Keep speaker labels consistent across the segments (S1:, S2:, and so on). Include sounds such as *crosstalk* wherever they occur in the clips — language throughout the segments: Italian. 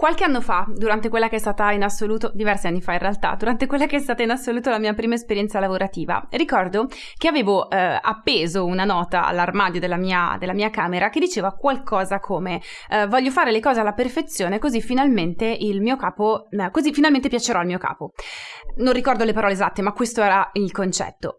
S1: Qualche anno fa, durante quella che è stata in assoluto, diversi anni fa in realtà, durante quella che è stata in assoluto la mia prima esperienza lavorativa, ricordo che avevo eh, appeso una nota all'armadio della mia, della mia, camera che diceva qualcosa come eh, voglio fare le cose alla perfezione così finalmente il mio capo, eh, così finalmente piacerò al mio capo. Non ricordo le parole esatte, ma questo era il concetto.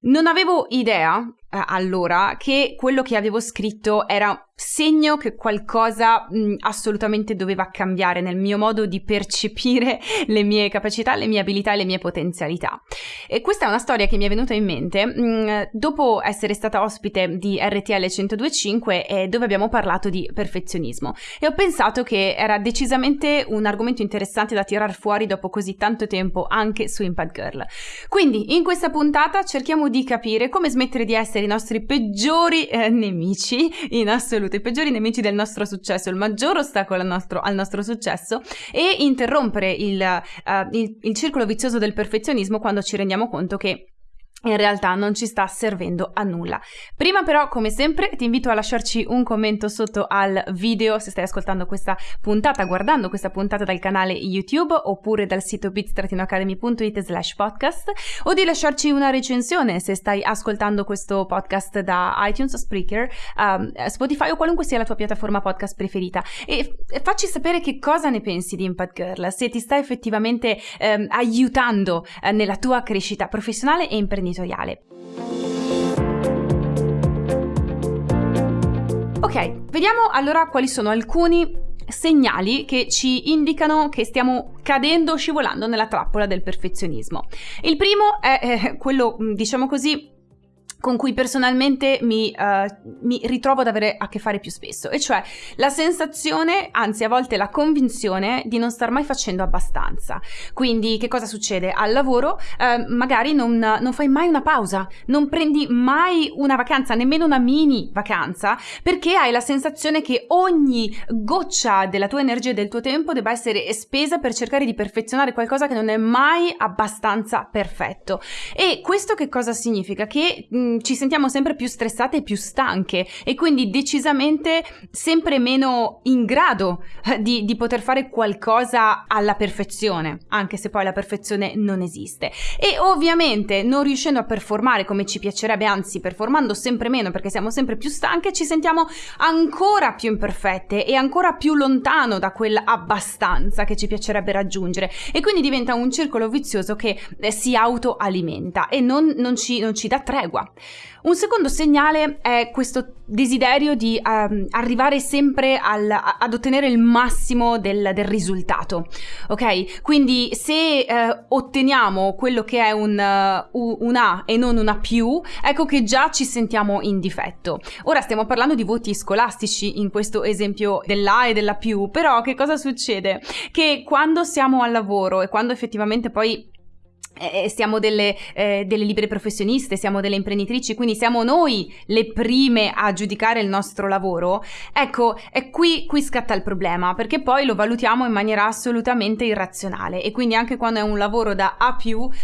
S1: Non avevo idea allora che quello che avevo scritto era segno che qualcosa mh, assolutamente doveva cambiare nel mio modo di percepire *laughs* le mie capacità, le mie abilità e le mie potenzialità. E questa è una storia che mi è venuta in mente mh, dopo essere stata ospite di RTL 1025 eh, dove abbiamo parlato di perfezionismo e ho pensato che era decisamente un argomento interessante da tirar fuori dopo così tanto tempo anche su Impact Girl. Quindi in questa puntata cerchiamo di capire come smettere di essere i nostri peggiori eh, nemici in assoluto, i peggiori nemici del nostro successo, il maggior ostacolo al nostro, al nostro successo e interrompere il, uh, il, il circolo vizioso del perfezionismo quando ci rendiamo conto che in realtà non ci sta servendo a nulla. Prima però, come sempre, ti invito a lasciarci un commento sotto al video se stai ascoltando questa puntata, guardando questa puntata dal canale YouTube oppure dal sito bit-academy.it slash podcast o di lasciarci una recensione se stai ascoltando questo podcast da iTunes, Spreaker, um, Spotify o qualunque sia la tua piattaforma podcast preferita e, facci sapere che cosa ne pensi di Impact Girl, se ti sta effettivamente um, aiutando uh, nella tua crescita professionale e imprenditoriale imprenditoriale. Ok, vediamo allora quali sono alcuni segnali che ci indicano che stiamo cadendo, scivolando nella trappola del perfezionismo. Il primo è eh, quello, diciamo così, con cui personalmente mi, uh, mi, ritrovo ad avere a che fare più spesso, e cioè la sensazione, anzi a volte la convinzione di non star mai facendo abbastanza. Quindi che cosa succede? Al lavoro uh, magari non, non, fai mai una pausa, non prendi mai una vacanza, nemmeno una mini vacanza, perché hai la sensazione che ogni goccia della tua energia e del tuo tempo debba essere spesa per cercare di perfezionare qualcosa che non è mai abbastanza perfetto. E questo che cosa significa? Che mh, Mm, ci sentiamo sempre più stressate e più stanche e quindi decisamente sempre meno in grado eh, di, di poter fare qualcosa alla perfezione, anche se poi la perfezione non esiste. E ovviamente non riuscendo a performare come ci piacerebbe, anzi performando sempre meno perché siamo sempre più stanche, ci sentiamo ancora più imperfette e ancora più lontano da quell'abbastanza che ci piacerebbe raggiungere e quindi diventa un circolo vizioso che eh, si autoalimenta e non, non, ci, non ci dà tregua. Un secondo segnale è questo desiderio di um, arrivare sempre al, ad ottenere il massimo del, del, risultato, ok? Quindi se uh, otteniamo quello che è un, uh, un A e non una più, ecco che già ci sentiamo in difetto. Ora stiamo parlando di voti scolastici in questo esempio dell'A e della più, però che cosa succede? Che quando siamo al lavoro e quando effettivamente poi eh, siamo delle, eh, delle, libere professioniste, siamo delle imprenditrici, quindi siamo noi le prime a giudicare il nostro lavoro, ecco, è qui, qui scatta il problema, perché poi lo valutiamo in maniera assolutamente irrazionale e quindi anche quando è un lavoro da A+,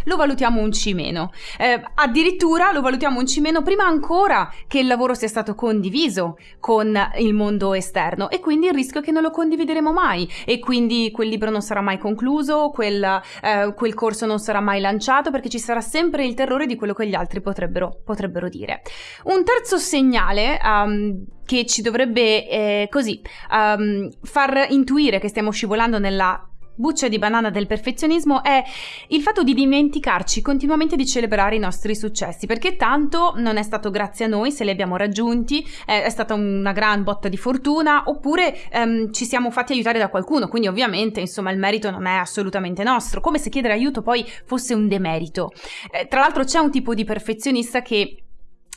S1: lo valutiamo un C-. Eh, addirittura lo valutiamo un C- prima ancora che il lavoro sia stato condiviso con il mondo esterno e quindi il rischio è che non lo condivideremo mai e quindi quel libro non sarà mai concluso, quel, eh, quel corso non sarà mai lanciato perché ci sarà sempre il terrore di quello che gli altri potrebbero, potrebbero dire. Un terzo segnale um, che ci dovrebbe eh, così um, far intuire che stiamo scivolando nella buccia di banana del perfezionismo è il fatto di dimenticarci continuamente di celebrare i nostri successi, perché tanto non è stato grazie a noi se li abbiamo raggiunti, è stata una gran botta di fortuna, oppure ehm, ci siamo fatti aiutare da qualcuno, quindi ovviamente insomma il merito non è assolutamente nostro, come se chiedere aiuto poi fosse un demerito. Eh, tra l'altro c'è un tipo di perfezionista che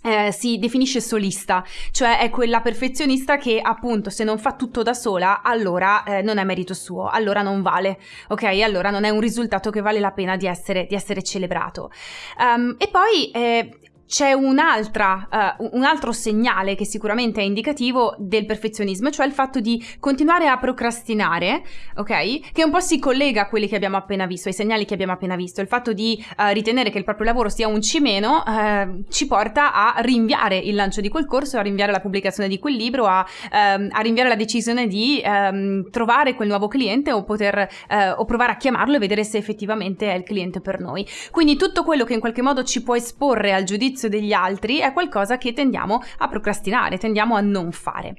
S1: eh, si definisce solista, cioè è quella perfezionista che appunto se non fa tutto da sola allora eh, non è merito suo, allora non vale, ok? Allora non è un risultato che vale la pena di essere, di essere celebrato. Um, e poi eh, c'è un'altra, uh, un altro segnale che sicuramente è indicativo del perfezionismo, cioè il fatto di continuare a procrastinare, ok? Che un po' si collega a quelli che abbiamo appena visto, ai segnali che abbiamo appena visto. Il fatto di uh, ritenere che il proprio lavoro sia un cimeno uh, ci porta a rinviare il lancio di quel corso, a rinviare la pubblicazione di quel libro, a, um, a rinviare la decisione di um, trovare quel nuovo cliente o poter o provare a chiamarlo e vedere se effettivamente è il cliente per noi. Quindi tutto quello che in qualche modo ci può esporre al giudizio giudizio degli altri è qualcosa che tendiamo a procrastinare, tendiamo a non fare.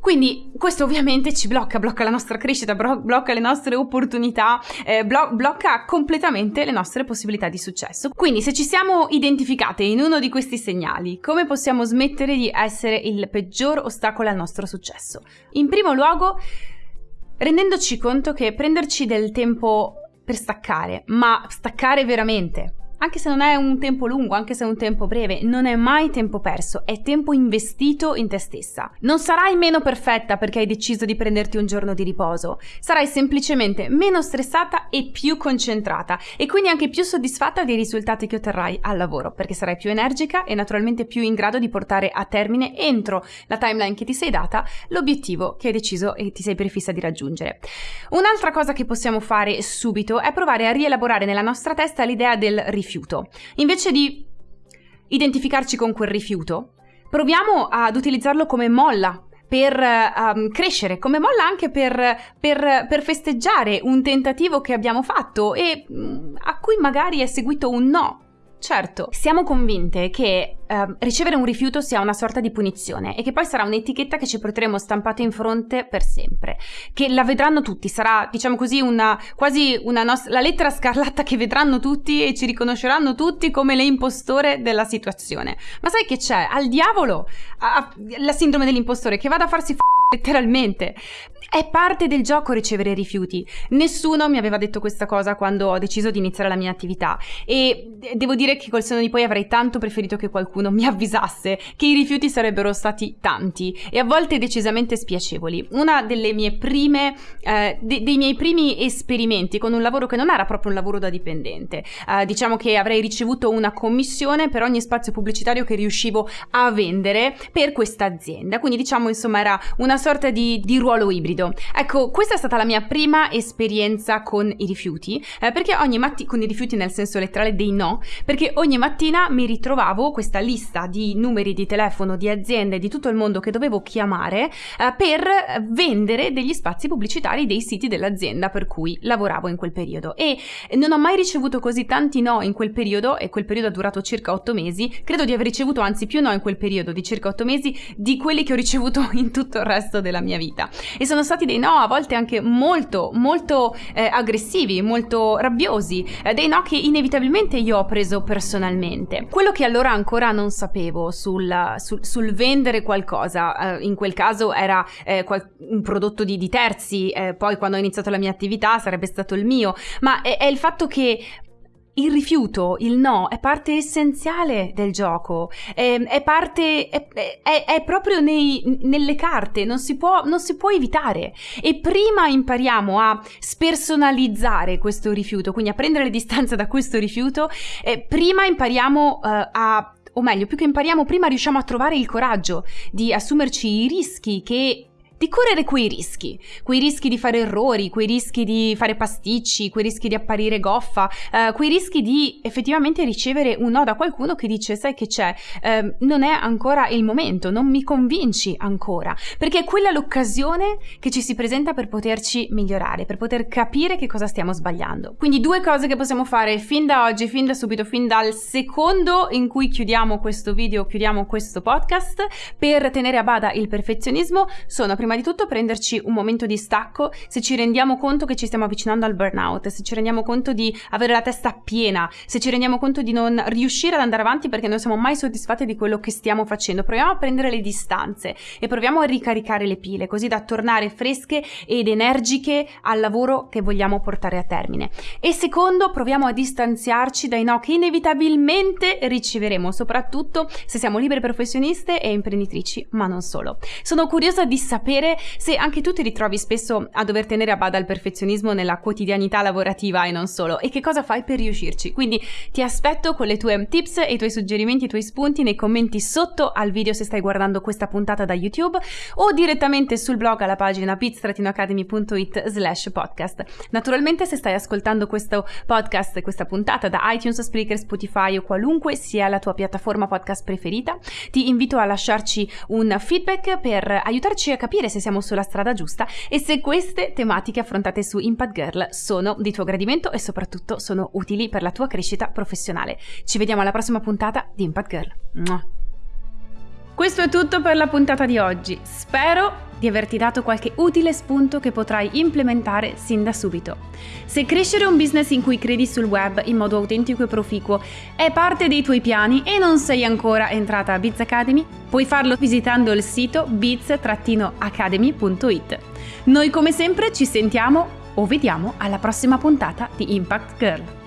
S1: Quindi questo ovviamente ci blocca, blocca la nostra crescita, blocca le nostre opportunità, eh, blo- blocca completamente le nostre possibilità di successo. Quindi se ci siamo identificate in uno di questi segnali, come possiamo smettere di essere il peggior ostacolo al nostro successo? In primo luogo, rendendoci conto che prenderci del tempo per staccare, ma staccare veramente, anche se non è un tempo lungo, anche se è un tempo breve, non è mai tempo perso, è tempo investito in te stessa. Non sarai meno perfetta perché hai deciso di prenderti un giorno di riposo, sarai semplicemente meno stressata e più concentrata e quindi anche più soddisfatta dei risultati che otterrai al lavoro, perché sarai più energica e naturalmente più in grado di portare a termine entro la timeline che ti sei data l'obiettivo che hai deciso e ti sei prefissa di raggiungere. Un'altra cosa che possiamo fare subito è provare a rielaborare nella nostra testa l'idea del rifiuto rifiuto. Invece di identificarci con quel rifiuto, proviamo ad utilizzarlo come molla per um, crescere, come molla anche per, per, per, festeggiare un tentativo che abbiamo fatto e mm, a cui magari è seguito un no. Certo, siamo convinte che uh, ricevere un rifiuto sia una sorta di punizione e che poi sarà un'etichetta che ci porteremo stampata in fronte per sempre, che la vedranno tutti, sarà diciamo così una quasi una nos- la lettera scarlatta che vedranno tutti e ci riconosceranno tutti come le impostore della situazione. Ma sai che c'è? Al diavolo a- a- la sindrome dell'impostore che vada a farsi f- letteralmente. È parte del gioco ricevere rifiuti. Nessuno mi aveva detto questa cosa quando ho deciso di iniziare la mia attività e devo dire che col senno di poi avrei tanto preferito che qualcuno mi avvisasse che i rifiuti sarebbero stati tanti e a volte decisamente spiacevoli. Una delle mie prime, eh, de- dei miei primi esperimenti con un lavoro che non era proprio un lavoro da dipendente. Eh, diciamo che avrei ricevuto una commissione per ogni spazio pubblicitario che riuscivo a vendere per questa azienda. Quindi diciamo insomma era una sorta di, di ruolo ibrido. Ecco, questa è stata la mia prima esperienza con i rifiuti, eh, perché ogni mattina, con i rifiuti nel senso letterale dei no, perché ogni mattina mi ritrovavo questa lista di numeri di telefono di aziende di tutto il mondo che dovevo chiamare eh, per vendere degli spazi pubblicitari dei siti dell'azienda per cui lavoravo in quel periodo. E non ho mai ricevuto così tanti no in quel periodo, e quel periodo ha durato circa otto mesi, credo di aver ricevuto anzi più no in quel periodo di circa otto mesi di quelli che ho ricevuto *laughs* in tutto il resto della mia vita. E sono stati dei no a volte anche molto, molto eh, aggressivi, molto rabbiosi, eh, dei no che inevitabilmente io ho preso personalmente. Quello che allora ancora non sapevo sul, sul, sul vendere qualcosa, eh, in quel caso era eh, qual- un prodotto di, di terzi, eh, poi quando ho iniziato la mia attività sarebbe stato il mio, ma è, è il fatto che il rifiuto, il no, è parte essenziale del gioco, è, è parte, è, è, è proprio nei, nelle carte, non si, può, non si, può, evitare. E prima impariamo a spersonalizzare questo rifiuto, quindi a prendere le distanze da questo rifiuto, eh, prima impariamo uh, a o meglio, più che impariamo, prima riusciamo a trovare il coraggio di assumerci i rischi che di correre quei rischi, quei rischi di fare errori, quei rischi di fare pasticci, quei rischi di apparire goffa, eh, quei rischi di effettivamente ricevere un no da qualcuno che dice sai che c'è, eh, non è ancora il momento, non mi convinci ancora, perché è quella l'occasione che ci si presenta per poterci migliorare, per poter capire che cosa stiamo sbagliando. Quindi due cose che possiamo fare fin da oggi, fin da subito, fin dal secondo in cui chiudiamo questo video, chiudiamo questo podcast, per tenere a bada il perfezionismo sono prima prima di tutto prenderci un momento di stacco se ci rendiamo conto che ci stiamo avvicinando al burnout, se ci rendiamo conto di avere la testa piena, se ci rendiamo conto di non riuscire ad andare avanti perché non siamo mai soddisfatti di quello che stiamo facendo. Proviamo a prendere le distanze e proviamo a ricaricare le pile così da tornare fresche ed energiche al lavoro che vogliamo portare a termine. E secondo, proviamo a distanziarci dai no che inevitabilmente riceveremo, soprattutto se siamo libere professioniste e imprenditrici, ma non solo. Sono curiosa di sapere sapere se anche tu ti ritrovi spesso a dover tenere a bada il perfezionismo nella quotidianità lavorativa e non solo, e che cosa fai per riuscirci. Quindi ti aspetto con le tue tips e i tuoi suggerimenti, i tuoi spunti nei commenti sotto al video se stai guardando questa puntata da YouTube o direttamente sul blog alla pagina bits-academy.it slash podcast. Naturalmente se stai ascoltando questo podcast, questa puntata da iTunes, Spreaker, Spotify o qualunque sia la tua piattaforma podcast preferita, ti invito a lasciarci un feedback per aiutarci a capire se siamo sulla strada giusta e se queste tematiche affrontate su Impact Girl sono di tuo gradimento e soprattutto sono utili per la tua crescita professionale. Ci vediamo alla prossima puntata di Impact Girl. Mua. Questo è tutto per la puntata di oggi. Spero di averti dato qualche utile spunto che potrai implementare sin da subito. Se crescere un business in cui credi sul web in modo autentico e proficuo è parte dei tuoi piani e non sei ancora entrata a Biz Academy, puoi farlo visitando il sito biz-academy.it. Noi come sempre ci sentiamo o vediamo alla prossima puntata di Impact Girl.